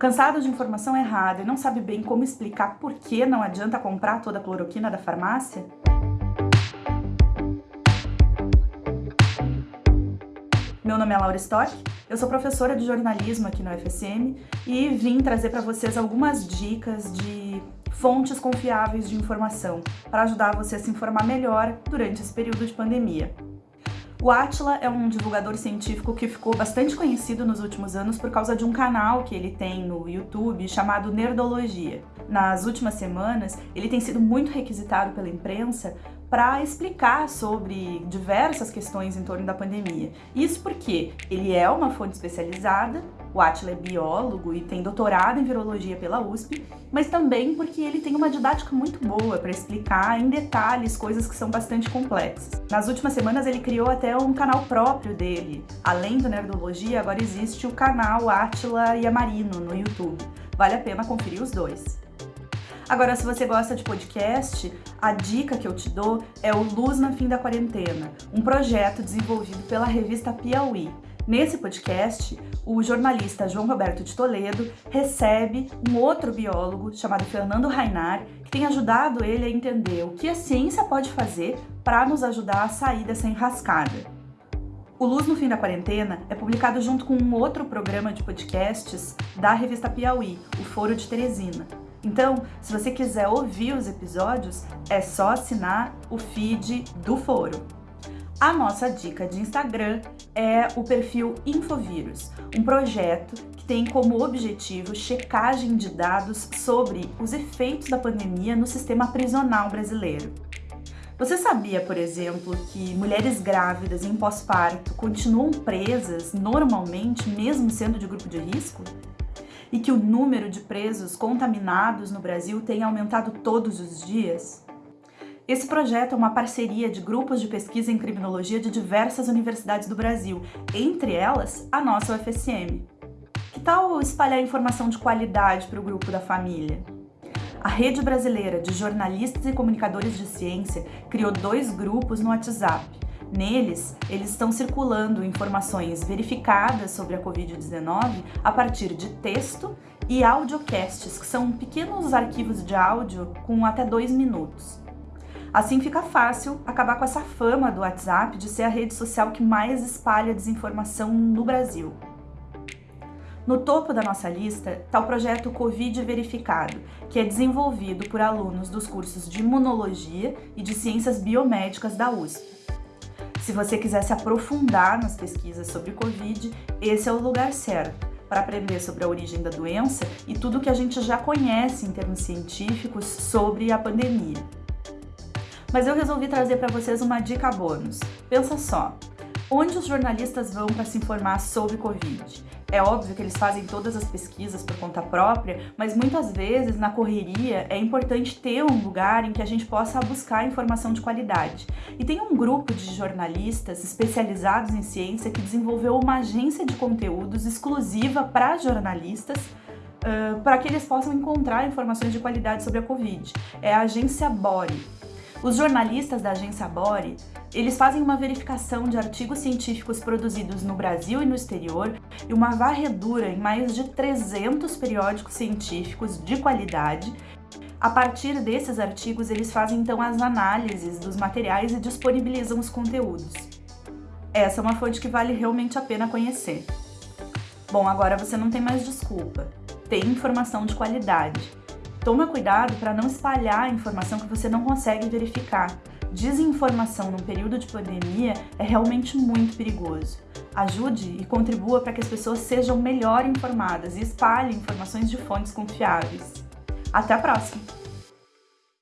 Cansado de informação errada e não sabe bem como explicar por que não adianta comprar toda a cloroquina da farmácia? Meu nome é Laura Stock, eu sou professora de jornalismo aqui no UFSM e vim trazer para vocês algumas dicas de fontes confiáveis de informação para ajudar você a se informar melhor durante esse período de pandemia. O Atila é um divulgador científico que ficou bastante conhecido nos últimos anos por causa de um canal que ele tem no YouTube chamado Nerdologia. Nas últimas semanas, ele tem sido muito requisitado pela imprensa para explicar sobre diversas questões em torno da pandemia. Isso porque ele é uma fonte especializada, o Atila é biólogo e tem doutorado em virologia pela USP, mas também porque ele tem uma didática muito boa para explicar em detalhes coisas que são bastante complexas. Nas últimas semanas ele criou até um canal próprio dele. Além do Nerdologia, agora existe o canal Atila e Amarino no YouTube. Vale a pena conferir os dois. Agora, se você gosta de podcast, a dica que eu te dou é o Luz no Fim da Quarentena, um projeto desenvolvido pela revista Piauí. Nesse podcast, o jornalista João Roberto de Toledo recebe um outro biólogo chamado Fernando Rainar, que tem ajudado ele a entender o que a ciência pode fazer para nos ajudar a sair dessa enrascada. O Luz no Fim da Quarentena é publicado junto com um outro programa de podcasts da revista Piauí, o Foro de Teresina. Então, se você quiser ouvir os episódios, é só assinar o feed do foro. A nossa dica de Instagram é o perfil Infovírus, um projeto que tem como objetivo checagem de dados sobre os efeitos da pandemia no sistema prisional brasileiro. Você sabia, por exemplo, que mulheres grávidas em pós-parto continuam presas normalmente, mesmo sendo de grupo de risco? E que o número de presos contaminados no Brasil tem aumentado todos os dias? Esse projeto é uma parceria de grupos de pesquisa em criminologia de diversas universidades do Brasil, entre elas a nossa UFSM. Que tal espalhar informação de qualidade para o grupo da família? A Rede Brasileira de Jornalistas e Comunicadores de Ciência criou dois grupos no WhatsApp, Neles, eles estão circulando informações verificadas sobre a Covid-19 a partir de texto e audiocasts, que são pequenos arquivos de áudio com até dois minutos. Assim fica fácil acabar com essa fama do WhatsApp de ser a rede social que mais espalha desinformação no Brasil. No topo da nossa lista está o projeto Covid Verificado, que é desenvolvido por alunos dos cursos de Imunologia e de Ciências Biomédicas da USP. Se você quiser se aprofundar nas pesquisas sobre Covid, esse é o lugar certo para aprender sobre a origem da doença e tudo que a gente já conhece em termos científicos sobre a pandemia. Mas eu resolvi trazer para vocês uma dica bônus. Pensa só, onde os jornalistas vão para se informar sobre Covid? É óbvio que eles fazem todas as pesquisas por conta própria, mas muitas vezes na correria é importante ter um lugar em que a gente possa buscar informação de qualidade. E tem um grupo de jornalistas especializados em ciência que desenvolveu uma agência de conteúdos exclusiva para jornalistas uh, para que eles possam encontrar informações de qualidade sobre a Covid. É a agência Bore. Os jornalistas da agência Bore, eles fazem uma verificação de artigos científicos produzidos no Brasil e no exterior e uma varredura em mais de 300 periódicos científicos de qualidade. A partir desses artigos, eles fazem então as análises dos materiais e disponibilizam os conteúdos. Essa é uma fonte que vale realmente a pena conhecer. Bom, agora você não tem mais desculpa. Tem informação de qualidade. Toma cuidado para não espalhar informação que você não consegue verificar. Desinformação num período de pandemia é realmente muito perigoso. Ajude e contribua para que as pessoas sejam melhor informadas e espalhe informações de fontes confiáveis. Até a próxima!